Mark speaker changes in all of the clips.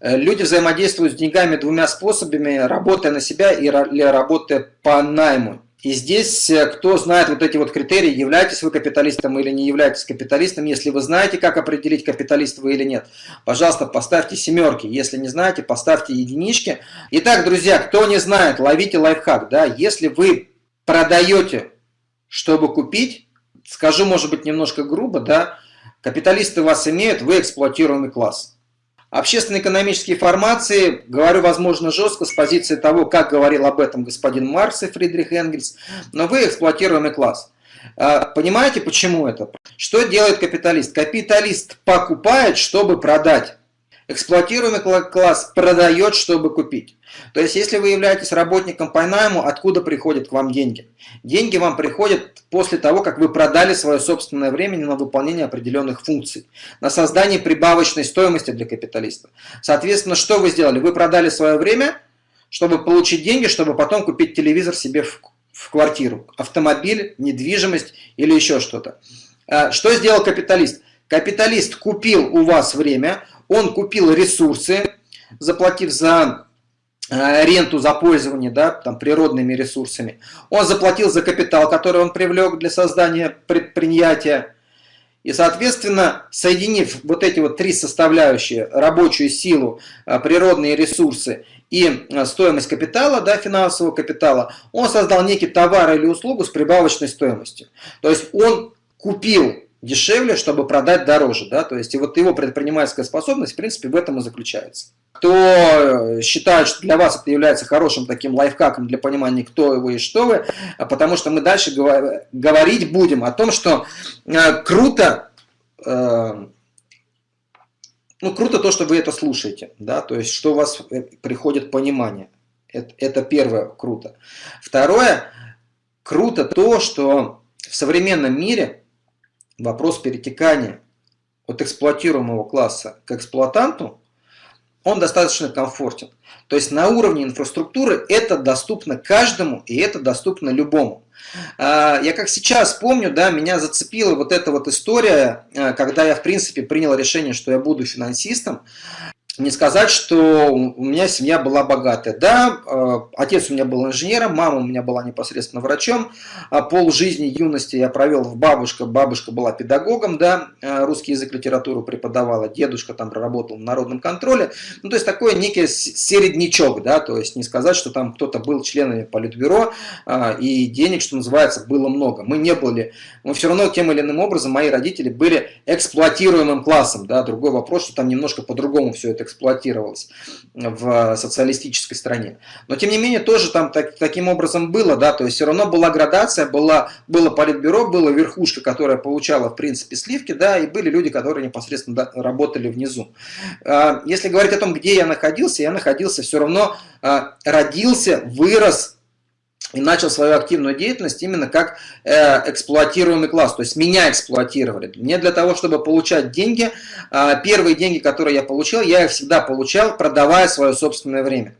Speaker 1: Э, люди взаимодействуют с деньгами двумя способами, работая на себя или работая по найму. И здесь, э, кто знает вот эти вот критерии, являетесь вы капиталистом или не являетесь капиталистом, если вы знаете, как определить, капиталист вы или нет, пожалуйста, поставьте семерки, если не знаете, поставьте единички. Итак, друзья, кто не знает, ловите лайфхак, да, если вы продаете, чтобы купить, скажу, может быть, немножко грубо, да, капиталисты вас имеют, вы эксплуатируемый класс. Общественно-экономические формации, говорю, возможно, жестко, с позиции того, как говорил об этом господин Маркс и Фридрих Энгельс, но вы эксплуатируемый класс. А, понимаете, почему это? Что делает капиталист? Капиталист покупает, чтобы продать. Эксплуатируемый класс продает, чтобы купить. То есть, если вы являетесь работником по найму, откуда приходят к вам деньги? Деньги вам приходят после того, как вы продали свое собственное время на выполнение определенных функций, на создание прибавочной стоимости для капиталиста. Соответственно, что вы сделали? Вы продали свое время, чтобы получить деньги, чтобы потом купить телевизор себе в, квартиру, автомобиль, недвижимость или еще что-то. А, что сделал капиталист? Капиталист купил у вас время, он купил ресурсы, заплатив за Э, ренту за пользование да, там, природными ресурсами. Он заплатил за капитал, который он привлек для создания предприятия. И, соответственно, соединив вот эти вот три составляющие, рабочую силу, э, природные ресурсы и э, стоимость капитала, да, финансового капитала, он создал некий товар или услугу с прибавочной стоимостью. То есть он купил дешевле, чтобы продать дороже. Да? То есть и вот его предпринимательская способность, в принципе, в этом и заключается кто э, считает, что для вас это является хорошим таким лайфхаком для понимания, кто вы и что вы, а потому что мы дальше говорить будем о том, что э, круто, э, ну, круто то, что вы это слушаете, да, то есть, что у вас приходит понимание. Это, это первое круто. Второе, круто то, что в современном мире вопрос перетекания от эксплуатируемого класса к эксплуатанту он достаточно комфортен. То есть на уровне инфраструктуры это доступно каждому и это доступно любому. А, я как сейчас помню, да, меня зацепила вот эта вот история, а, когда я в принципе принял решение, что я буду финансистом не сказать, что у меня семья была богатая. Да, э, отец у меня был инженером, мама у меня была непосредственно врачом. А пол жизни, юности я провел в бабушка. Бабушка была педагогом, да, э, русский язык, литературу преподавала. Дедушка там проработал в народном контроле. Ну, то есть такой некий середнячок, да, то есть не сказать, что там кто-то был членами политбюро э, и денег, что называется, было много. Мы не были, мы все равно тем или иным образом, мои родители были эксплуатируемым классом, да, другой вопрос, что там немножко по-другому все это эксплуатировалось в социалистической стране. Но тем не менее тоже там так, таким образом было, да, то есть все равно была градация, была, было политбюро, была верхушка, которая получала в принципе сливки, да, и были люди, которые непосредственно да, работали внизу. А, если говорить о том, где я находился, я находился все равно, а, родился, вырос, и начал свою активную деятельность именно как э, эксплуатируемый класс, то есть меня эксплуатировали. Мне для того, чтобы получать деньги, э, первые деньги, которые я получил, я их всегда получал, продавая свое собственное время.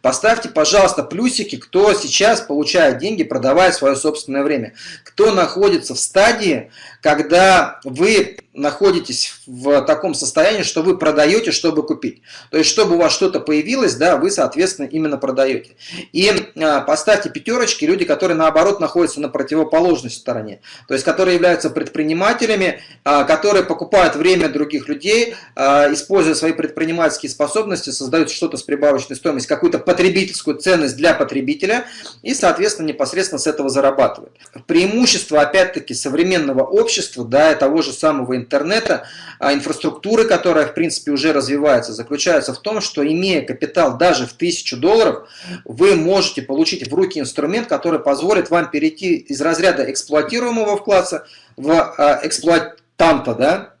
Speaker 1: Поставьте, пожалуйста, плюсики, кто сейчас получает деньги, продавая свое собственное время. Кто находится в стадии, когда вы находитесь в таком состоянии, что вы продаете, чтобы купить. То есть, чтобы у вас что-то появилось, да, вы, соответственно, именно продаете. И а, поставьте пятерочки люди, которые, наоборот, находятся на противоположной стороне. То есть, которые являются предпринимателями, а, которые покупают время других людей, а, используя свои предпринимательские способности, создают что-то с прибавочной стоимостью, какую-то потребительскую ценность для потребителя и, соответственно, непосредственно с этого зарабатывают. Преимущество, опять-таки, современного общества, да, того же самого интернета, а инфраструктуры, которая в принципе уже развивается, заключается в том, что имея капитал даже в 1000 долларов, вы можете получить в руки инструмент, который позволит вам перейти из разряда эксплуатируемого класса в а, эксплуатанта, да,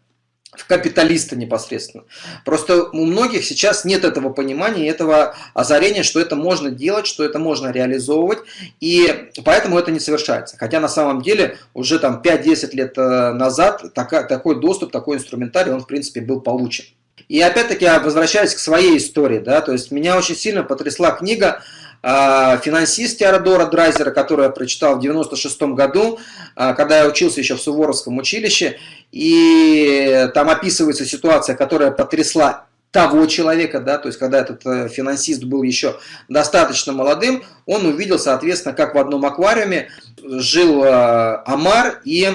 Speaker 1: в капиталиста непосредственно. Просто у многих сейчас нет этого понимания, этого озарения, что это можно делать, что это можно реализовывать, и поэтому это не совершается. Хотя на самом деле уже там 5-10 лет э, назад такой доступ, такой инструментарий, он в принципе был получен. И опять-таки возвращаясь к своей истории, да, то есть меня очень сильно потрясла книга а, финансист Теодора Драйзера, который я прочитал в 96 году, а, когда я учился еще в Суворовском училище, и там описывается ситуация, которая потрясла того человека, да, то есть когда этот э, финансист был еще достаточно молодым, он увидел, соответственно, как в одном аквариуме жил э, омар и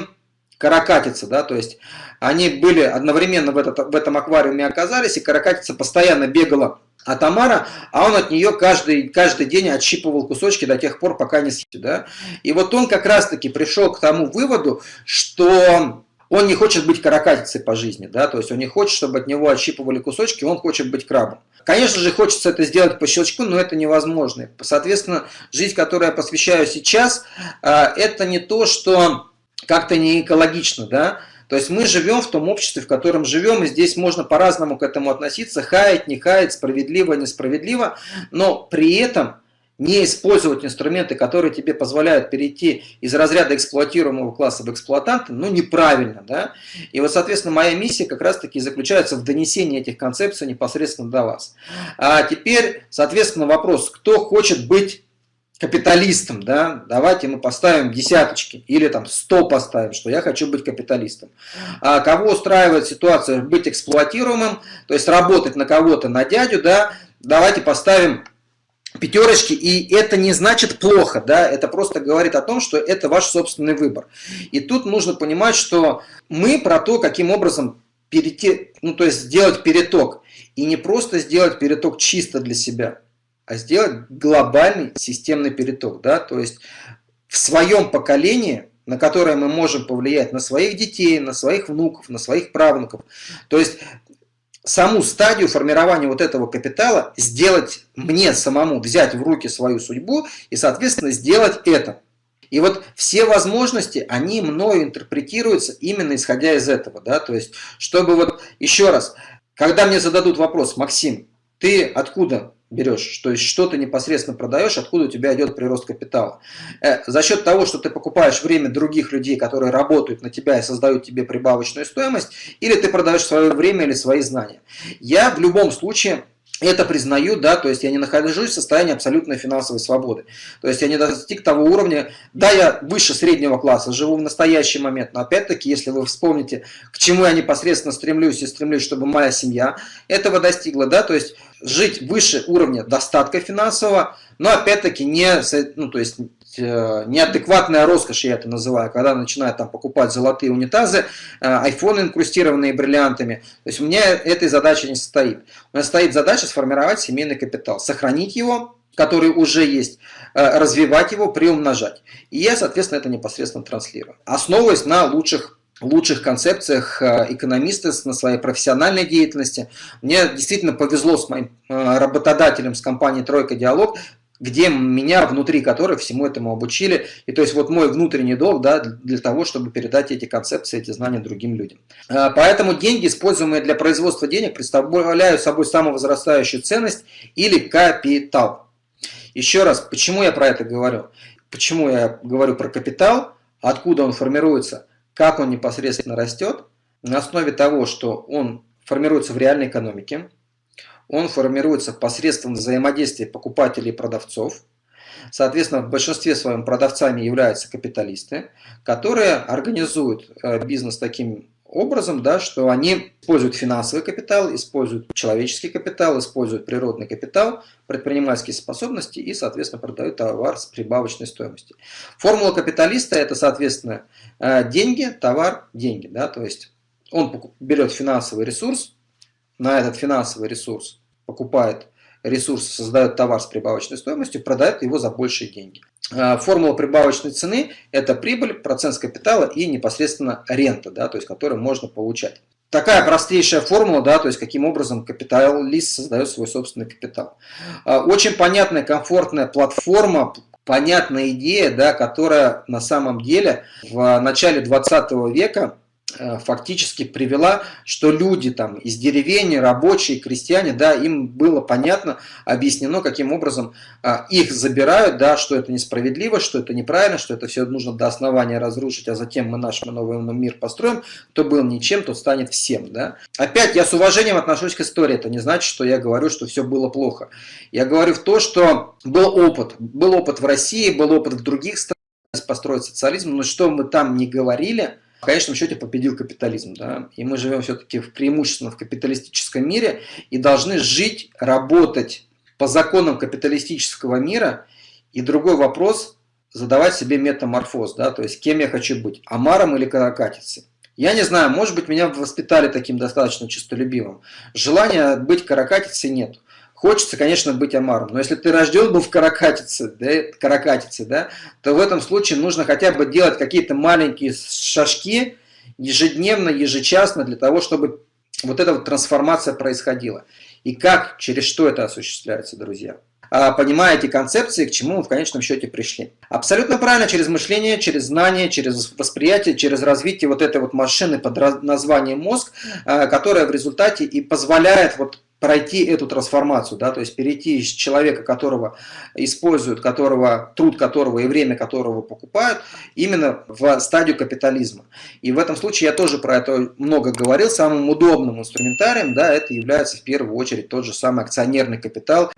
Speaker 1: каракатица, да, то есть они были одновременно в, этот, в этом аквариуме оказались, и каракатица постоянно бегала от омара, а он от нее каждый, каждый день отщипывал кусочки до тех пор, пока не съест. Да? И вот он как раз-таки пришел к тому выводу, что он не хочет быть каракатицей по жизни, да, то есть он не хочет, чтобы от него отщипывали кусочки, он хочет быть крабом. Конечно же, хочется это сделать по щелчку, но это невозможно. Соответственно, жизнь, которую я посвящаю сейчас, а, это не то, что как-то не экологично, да, то есть мы живем в том обществе, в котором живем, и здесь можно по-разному к этому относиться, хаять, не хаять, справедливо, несправедливо, но при этом не использовать инструменты, которые тебе позволяют перейти из разряда эксплуатируемого класса в эксплуатанта, ну, неправильно, да. И вот, соответственно, моя миссия как раз-таки заключается в донесении этих концепций непосредственно до вас. А теперь, соответственно, вопрос, кто хочет быть капиталистом, да, давайте мы поставим десяточки или там 100 поставим, что я хочу быть капиталистом. А кого устраивает ситуация быть эксплуатируемым, то есть работать на кого-то, на дядю, да, давайте поставим пятерочки, и это не значит плохо, да, это просто говорит о том, что это ваш собственный выбор. И тут нужно понимать, что мы про то, каким образом перейти, ну то есть сделать переток, и не просто сделать переток чисто для себя, а сделать глобальный системный переток, да, то есть в своем поколении, на которое мы можем повлиять на своих детей, на своих внуков, на своих правнуков. То есть саму стадию формирования вот этого капитала сделать мне самому, взять в руки свою судьбу и, соответственно, сделать это. И вот все возможности, они мною интерпретируются именно исходя из этого. Да? То есть, чтобы вот, еще раз, когда мне зададут вопрос, Максим, ты откуда берешь, то есть что ты непосредственно продаешь, откуда у тебя идет прирост капитала. Э, за счет того, что ты покупаешь время других людей, которые работают на тебя и создают тебе прибавочную стоимость, или ты продаешь свое время или свои знания. Я в любом случае это признаю, да, то есть я не нахожусь в состоянии абсолютной финансовой свободы. То есть я не достиг того уровня, да, я выше среднего класса, живу в настоящий момент, но опять-таки, если вы вспомните, к чему я непосредственно стремлюсь и стремлюсь, чтобы моя семья этого достигла, да, то есть жить выше уровня достатка финансового, но опять-таки не, ну, то есть э, неадекватная роскошь, я это называю, когда начинают там покупать золотые унитазы, э, айфоны инкрустированные бриллиантами. То есть у меня этой задачи не стоит. У меня стоит задача сформировать семейный капитал, сохранить его, который уже есть, э, развивать его, приумножать. И я, соответственно, это непосредственно транслирую. Основываясь на лучших лучших концепциях э, экономиста на своей профессиональной деятельности. Мне действительно повезло с моим э, работодателем, с компанией «Тройка Диалог», где меня, внутри которой всему этому обучили. И то есть вот мой внутренний долг да, для того, чтобы передать эти концепции, эти знания другим людям. Э, поэтому деньги, используемые для производства денег, представляют собой самовозрастающую ценность или капитал. Еще раз, почему я про это говорю? Почему я говорю про капитал? Откуда он формируется? Как он непосредственно растет, на основе того, что он формируется в реальной экономике, он формируется посредством взаимодействия покупателей и продавцов. Соответственно, в большинстве своем продавцами являются капиталисты, которые организуют э, бизнес таким образом, да, что они используют финансовый капитал, используют человеческий капитал, используют природный капитал, предпринимательские способности и, соответственно, продают товар с прибавочной стоимостью. Формула капиталиста – это, соответственно, э, деньги, товар, деньги. Да, то есть он берет финансовый ресурс, на этот финансовый ресурс покупает ресурс, создает товар с прибавочной стоимостью, продает его за большие деньги. А, формула прибавочной цены – это прибыль, процент с капитала и непосредственно рента, да, то есть которую можно получать. Такая простейшая формула, да, то есть каким образом капиталист создает свой собственный капитал. А, очень понятная, комфортная платформа, понятная идея, да, которая на самом деле в начале 20 века фактически привела, что люди там из деревень, рабочие, крестьяне, да, им было понятно, объяснено, каким образом а, их забирают, да, что это несправедливо, что это неправильно, что это все нужно до основания разрушить, а затем мы наш новый мир построим. Кто был ничем, тот станет всем, да. Опять я с уважением отношусь к истории, это не значит, что я говорю, что все было плохо. Я говорю в то, что был опыт, был опыт в России, был опыт в других странах построить социализм, но что мы там не говорили – в конечном счете победил капитализм. Да? И мы живем все-таки в преимущественно в капиталистическом мире и должны жить, работать по законам капиталистического мира. И другой вопрос – задавать себе метаморфоз, да? то есть кем я хочу быть, амаром или каракатицей. Я не знаю, может быть, меня воспитали таким достаточно честолюбивым. Желания быть каракатицей нет. Хочется, конечно, быть омаром, но если ты рожден был в каракатице, да, каракатице, да, то в этом случае нужно хотя бы делать какие-то маленькие шажки ежедневно, ежечасно для того, чтобы вот эта вот трансформация происходила. И как, через что это осуществляется, друзья? А, понимая эти концепции, к чему мы в конечном счете пришли. Абсолютно правильно, через мышление, через знание, через восприятие, через развитие вот этой вот машины под названием мозг, а, которая в результате и позволяет вот пройти эту трансформацию, да, то есть перейти из человека, которого используют, которого, труд которого и время которого покупают, именно в стадию капитализма. И в этом случае я тоже про это много говорил, самым удобным инструментарием, да, это является в первую очередь тот же самый акционерный капитал.